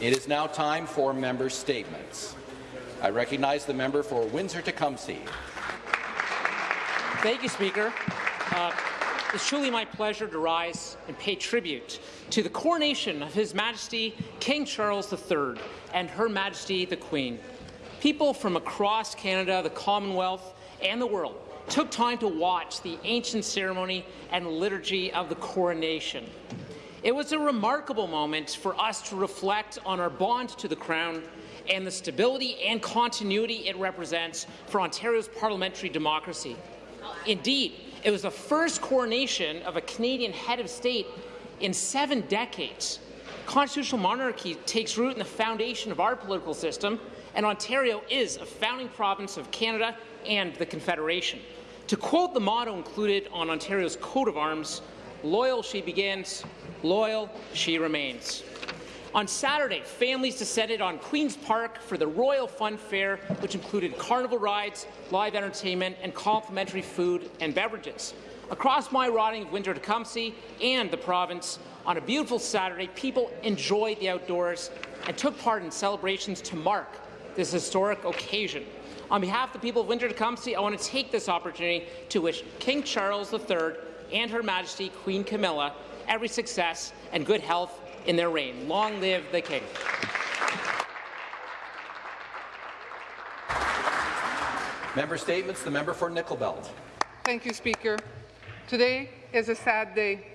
It is now time for member statements. I recognize the member for Windsor-Tecumseh. Thank you, Speaker. Uh, it's truly my pleasure to rise and pay tribute to the coronation of His Majesty King Charles III and Her Majesty the Queen. People from across Canada, the Commonwealth, and the world took time to watch the ancient ceremony and liturgy of the coronation. It was a remarkable moment for us to reflect on our bond to the Crown and the stability and continuity it represents for Ontario's parliamentary democracy. Indeed, it was the first coronation of a Canadian head of state in seven decades. Constitutional monarchy takes root in the foundation of our political system, and Ontario is a founding province of Canada and the Confederation. To quote the motto included on Ontario's coat of arms, loyal she begins, loyal she remains. On Saturday, families descended on Queen's Park for the Royal Fun Fair, which included carnival rides, live entertainment, and complimentary food and beverages. Across my riding of Windsor-Tecumseh and the province, on a beautiful Saturday, people enjoyed the outdoors and took part in celebrations to mark this historic occasion. On behalf of the people of Windsor-Tecumseh, I want to take this opportunity to wish King Charles III and Her Majesty Queen Camilla every success and good health in their reign. Long live the King. Member statements. The member for Nickel Belt. Thank you, Speaker. Today is a sad day,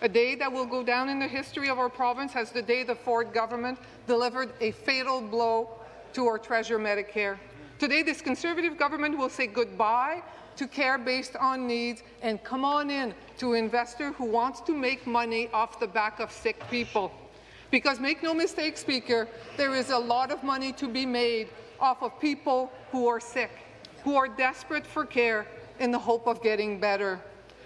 a day that will go down in the history of our province as the day the Ford government delivered a fatal blow to our Treasure Medicare. Today, this Conservative government will say goodbye to care based on needs and come on in to an investor who wants to make money off the back of sick people. Because make no mistake, Speaker, there is a lot of money to be made off of people who are sick, who are desperate for care in the hope of getting better.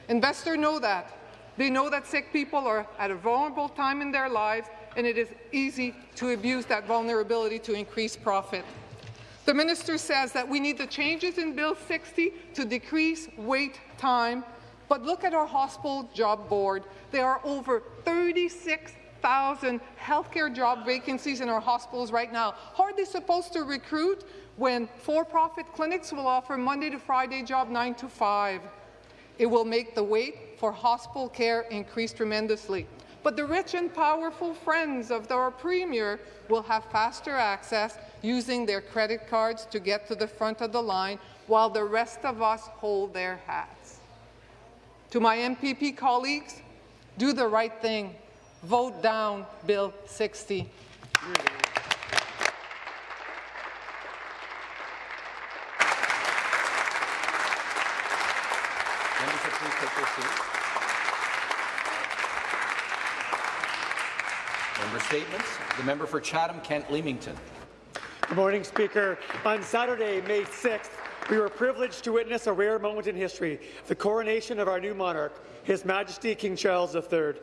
Investors know that. They know that sick people are at a vulnerable time in their lives, and it is easy to abuse that vulnerability to increase profit. The minister says that we need the changes in Bill 60 to decrease wait time, but look at our hospital job board. There are over 36,000 healthcare job vacancies in our hospitals right now. How are they supposed to recruit when for-profit clinics will offer Monday to Friday job 9 to 5? It will make the wait for hospital care increase tremendously. But the rich and powerful friends of our Premier will have faster access using their credit cards to get to the front of the line while the rest of us hold their hats. To my MPP colleagues, do the right thing. Vote down Bill 60. Members, please take their seats. Member statements. The member for Chatham-Kent-Leamington. Good morning, Speaker. On Saturday, May 6th, we were privileged to witness a rare moment in history, the coronation of our new monarch, His Majesty King Charles III.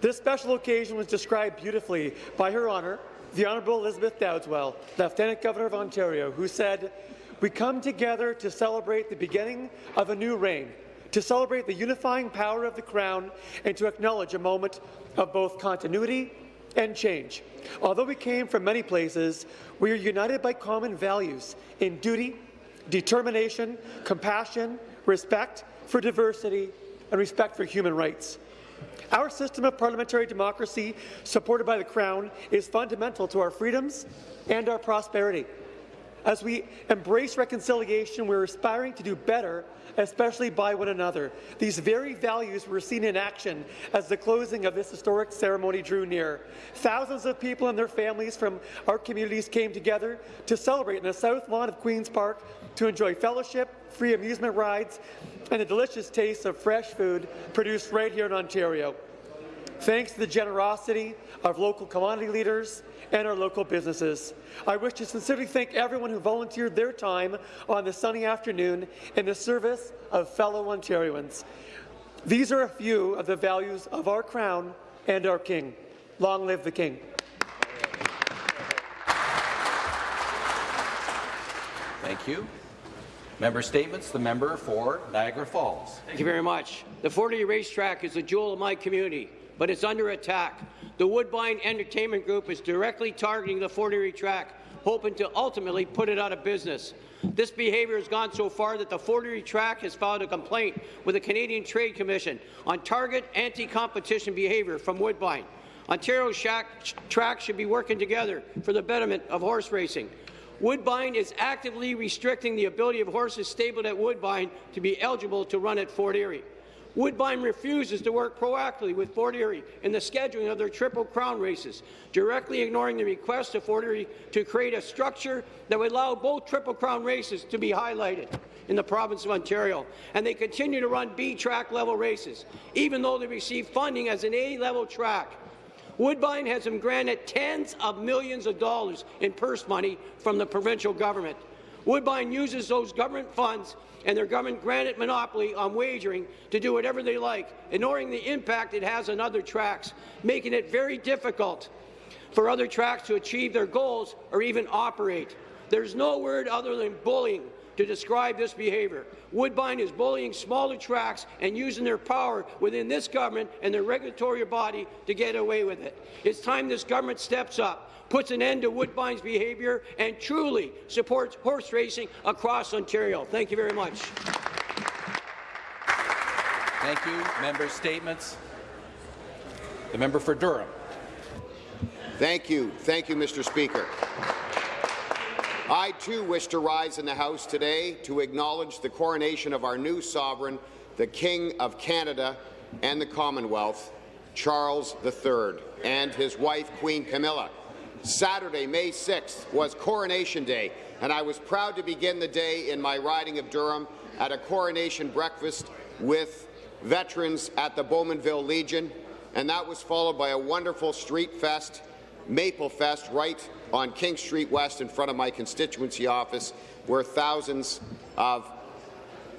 This special occasion was described beautifully by Her Honour, the Honourable Elizabeth Dowdeswell, Lieutenant Governor of Ontario, who said, We come together to celebrate the beginning of a new reign, to celebrate the unifying power of the Crown, and to acknowledge a moment of both continuity and change. Although we came from many places, we are united by common values in duty, determination, compassion, respect for diversity, and respect for human rights. Our system of parliamentary democracy, supported by the Crown, is fundamental to our freedoms and our prosperity. As we embrace reconciliation, we're aspiring to do better, especially by one another. These very values were seen in action as the closing of this historic ceremony drew near. Thousands of people and their families from our communities came together to celebrate in the south lawn of Queen's Park to enjoy fellowship, free amusement rides, and the delicious taste of fresh food produced right here in Ontario. Thanks to the generosity of local commodity leaders and our local businesses. I wish to sincerely thank everyone who volunteered their time on this sunny afternoon in the service of fellow Ontarians. These are a few of the values of our Crown and our King. Long live the King. Thank you. Member statements. The member for Niagara Falls. Thank you very much. The Fort Erie racetrack is a jewel of my community. But it's under attack. The Woodbine Entertainment Group is directly targeting the Fort Erie track, hoping to ultimately put it out of business. This behaviour has gone so far that the Fort Erie track has filed a complaint with the Canadian Trade Commission on target anti-competition behaviour from Woodbine. Ontario track should be working together for the betterment of horse racing. Woodbine is actively restricting the ability of horses stabled at Woodbine to be eligible to run at Fort Erie. Woodbine refuses to work proactively with Fort Erie in the scheduling of their Triple Crown races, directly ignoring the request of Fort Erie to create a structure that would allow both Triple Crown races to be highlighted in the province of Ontario. And they continue to run B track level races, even though they receive funding as an A level track. Woodbine has been granted tens of millions of dollars in purse money from the provincial government. Woodbine uses those government funds and their government-granted monopoly on wagering to do whatever they like, ignoring the impact it has on other tracks, making it very difficult for other tracks to achieve their goals or even operate. There's no word other than bullying to describe this behaviour. Woodbine is bullying smaller tracks and using their power within this government and their regulatory body to get away with it. It's time this government steps up puts an end to Woodbine's behaviour and truly supports horse racing across Ontario. Thank you very much. Thank you. Member statements. The member for Durham. Thank you. Thank you, Mr. Speaker. I too wish to rise in the House today to acknowledge the coronation of our new sovereign, the King of Canada and the Commonwealth, Charles III, and his wife, Queen Camilla. Saturday, May 6th, was Coronation Day, and I was proud to begin the day in my riding of Durham at a coronation breakfast with veterans at the Bowmanville Legion, and that was followed by a wonderful street fest, Maple Fest, right on King Street West in front of my constituency office, where thousands of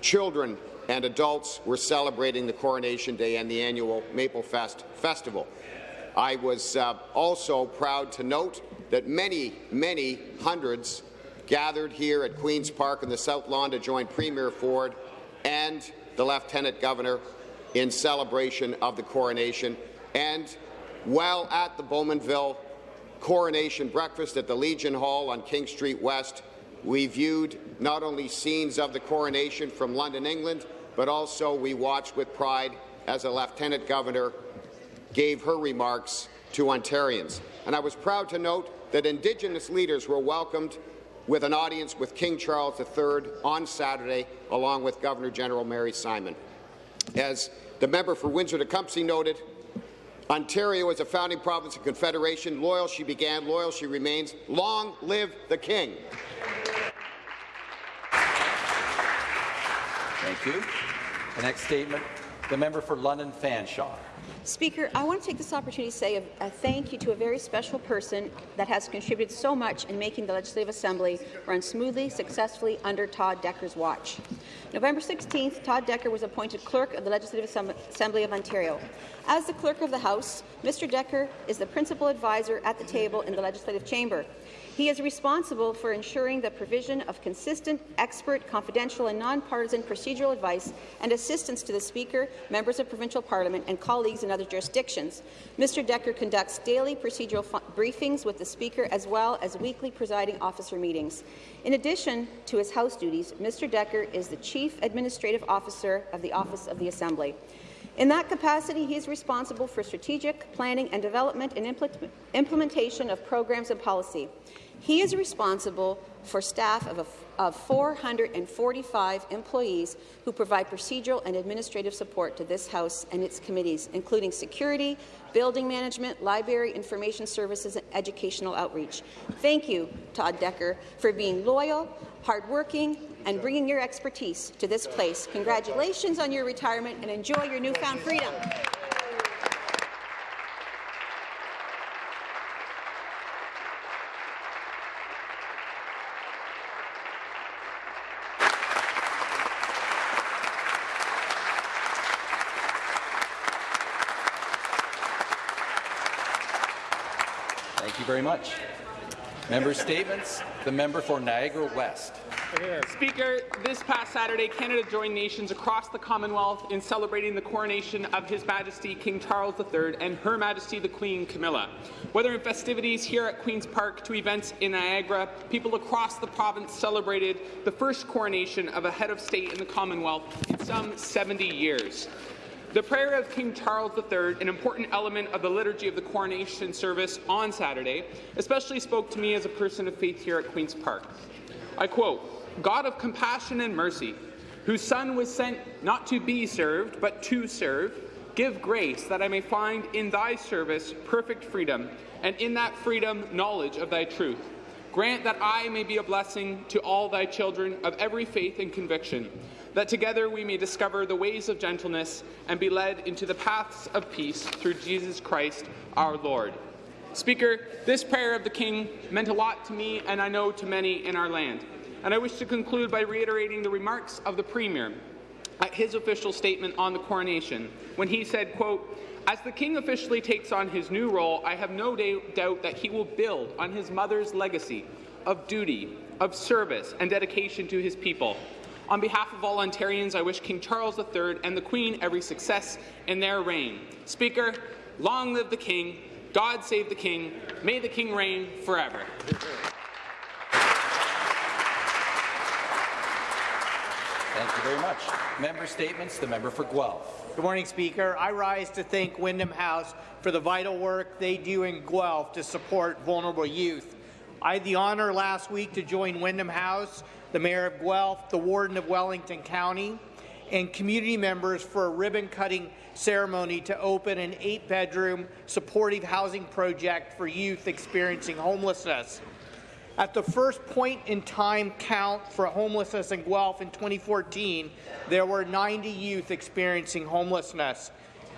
children and adults were celebrating the Coronation Day and the annual Maple Fest Festival. I was uh, also proud to note that many, many hundreds gathered here at Queen's Park in the South Lawn to join Premier Ford and the Lieutenant Governor in celebration of the coronation. And while at the Bowmanville coronation breakfast at the Legion Hall on King Street West, we viewed not only scenes of the coronation from London, England, but also we watched with pride as a Lieutenant Governor gave her remarks to Ontarians. And I was proud to note that Indigenous leaders were welcomed with an audience with King Charles III on Saturday, along with Governor-General Mary Simon. As the member for Windsor-Tecumseh noted, Ontario is a founding province of Confederation. Loyal she began, loyal she remains. Long live the King. Thank you. The next statement, the member for London Fanshawe. Speaker, I want to take this opportunity to say a, a, thank you to a very special person that has contributed so much in making the Legislative Assembly run smoothly, successfully under Todd Decker's watch. November 16th, Todd Decker was appointed Clerk of the Legislative Assembly of Ontario. As the Clerk of the House, Mr. Decker is the principal advisor at the table in the Legislative Chamber. He is responsible for ensuring the provision of consistent, expert, confidential and nonpartisan procedural advice and assistance to the Speaker, members of provincial parliament and colleagues in other jurisdictions. Mr. Decker conducts daily procedural briefings with the Speaker as well as weekly presiding officer meetings. In addition to his House duties, Mr. Decker is the Chief Administrative Officer of the Office of the Assembly. In that capacity, he is responsible for strategic planning and development and implementation of programs and policy. He is responsible for staff of, a, of 445 employees who provide procedural and administrative support to this House and its committees, including security, building management, library, information services, and educational outreach. Thank you, Todd Decker, for being loyal, hardworking, and bringing your expertise to this place. Congratulations on your retirement and enjoy your newfound freedom. very much. Member statements. The member for Niagara West. Speaker, this past Saturday, Canada joined nations across the Commonwealth in celebrating the coronation of His Majesty King Charles III and Her Majesty the Queen Camilla. Whether in festivities here at Queen's Park to events in Niagara, people across the province celebrated the first coronation of a head of state in the Commonwealth in some 70 years. The prayer of King Charles III, an important element of the liturgy of the coronation service on Saturday, especially spoke to me as a person of faith here at Queen's Park. I quote, God of compassion and mercy, whose Son was sent not to be served, but to serve, give grace that I may find in thy service perfect freedom, and in that freedom knowledge of thy truth. Grant that I may be a blessing to all thy children of every faith and conviction, that together we may discover the ways of gentleness and be led into the paths of peace through Jesus Christ our Lord. Speaker, this prayer of the King meant a lot to me and I know to many in our land. And I wish to conclude by reiterating the remarks of the Premier at his official statement on the coronation, when he said, quote, as the King officially takes on his new role, I have no doubt that he will build on his mother's legacy of duty, of service, and dedication to his people. On behalf of all Ontarians, I wish King Charles III and the Queen every success in their reign. Speaker, long live the King, God save the King, may the King reign forever. Thank you very much. Member statements. The member for Guelph. Good morning, Speaker. I rise to thank Wyndham House for the vital work they do in Guelph to support vulnerable youth. I had the honour last week to join Wyndham House, the Mayor of Guelph, the Warden of Wellington County, and community members for a ribbon-cutting ceremony to open an eight-bedroom supportive housing project for youth experiencing homelessness. At the first point in time count for homelessness in Guelph in 2014, there were 90 youth experiencing homelessness.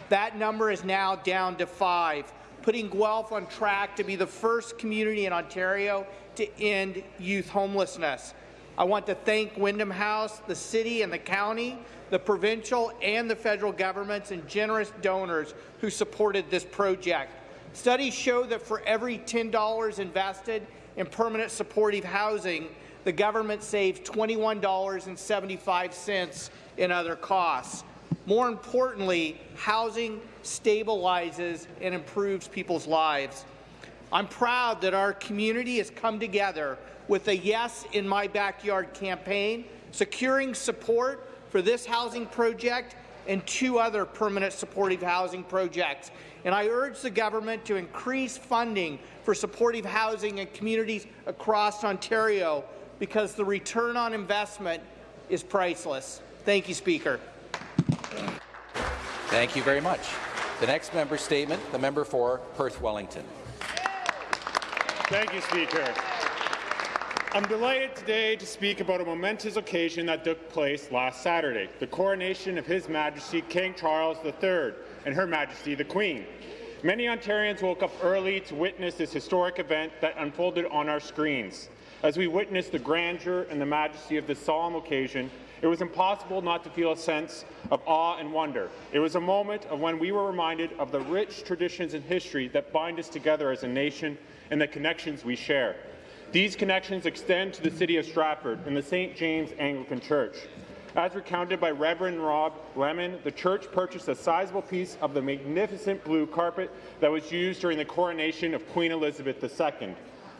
That number is now down to five, putting Guelph on track to be the first community in Ontario to end youth homelessness. I want to thank Wyndham House, the city and the county, the provincial and the federal governments and generous donors who supported this project. Studies show that for every $10 invested in permanent supportive housing, the government saves $21.75 in other costs. More importantly, housing stabilizes and improves people's lives. I'm proud that our community has come together with a Yes in My Backyard campaign, securing support for this housing project and two other permanent supportive housing projects. And I urge the government to increase funding for supportive housing in communities across Ontario because the return on investment is priceless. Thank you, Speaker. Thank you very much. The next member statement, the member for Perth Wellington. Thank you, Speaker. I'm delighted today to speak about a momentous occasion that took place last Saturday, the coronation of His Majesty King Charles III and Her Majesty the Queen. Many Ontarians woke up early to witness this historic event that unfolded on our screens. As we witnessed the grandeur and the majesty of this solemn occasion, it was impossible not to feel a sense of awe and wonder. It was a moment of when we were reminded of the rich traditions and history that bind us together as a nation and the connections we share. These connections extend to the city of Stratford and the St. James Anglican Church. As recounted by Reverend Rob Lemon, the church purchased a sizable piece of the magnificent blue carpet that was used during the coronation of Queen Elizabeth II.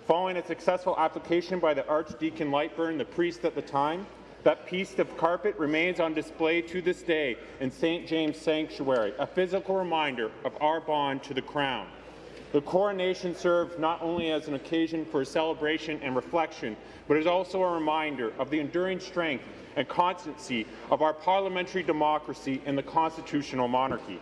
Following a successful application by the Archdeacon Lightburn, the priest at the time, that piece of carpet remains on display to this day in St. James Sanctuary, a physical reminder of our bond to the Crown. The coronation served not only as an occasion for celebration and reflection, but is also a reminder of the enduring strength and constancy of our parliamentary democracy and the constitutional monarchy.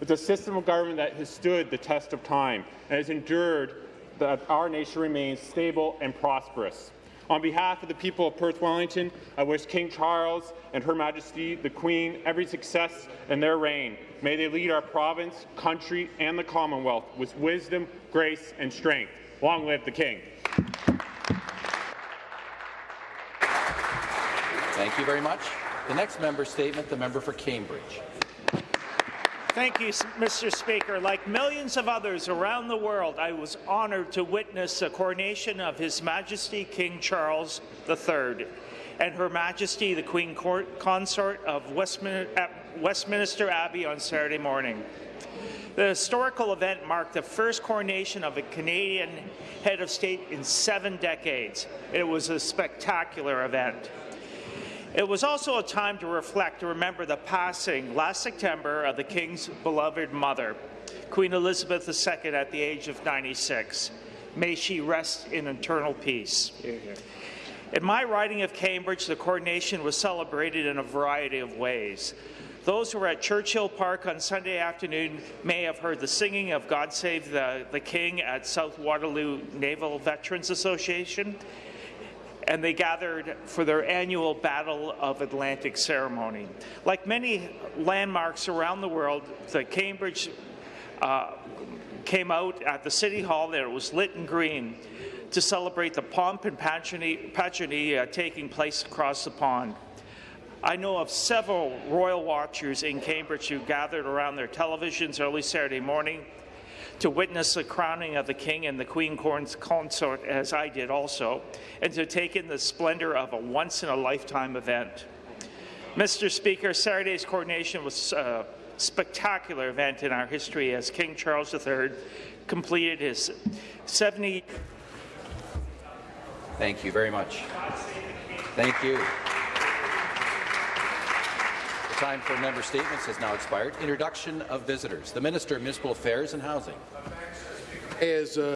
It's a system of government that has stood the test of time and has endured that our nation remains stable and prosperous. On behalf of the people of Perth Wellington, I wish King Charles and Her Majesty the Queen every success in their reign. May they lead our province, country, and the Commonwealth with wisdom, grace, and strength. Long live the King. Thank you very much. The next member statement, the member for Cambridge. Thank you, Mr. Speaker. Like millions of others around the world, I was honoured to witness the coronation of His Majesty King Charles III and Her Majesty the Queen Consort of Westmin- at Westminster Abbey on Saturday morning. The historical event marked the first coronation of a Canadian head of state in seven decades. It was a spectacular event. It was also a time to reflect and remember the passing last September of the King's beloved mother, Queen Elizabeth II, at the age of 96. May she rest in eternal peace. In my riding of Cambridge, the coronation was celebrated in a variety of ways. Those who were at Churchill Park on Sunday afternoon may have heard the singing of God Save the, the King at South Waterloo Naval Veterans Association, and they gathered for their annual Battle of Atlantic ceremony. Like many landmarks around the world, the Cambridge uh, came out at the City Hall there. it was lit in green to celebrate the pomp and pageantry, uh, taking place across the pond. I know of several royal watchers in Cambridge who gathered around their televisions early Saturday morning to witness the crowning of the King and the Queen consort, as I did also, and to take in the splendor of a once-in-a-lifetime event. Mr. Speaker, Saturday's coronation was a spectacular event in our history as King Charles III completed his 70 Thank you very much. Thank you. The time for member statements has now expired. Introduction of visitors. The Minister of Municipal Affairs and Housing. As uh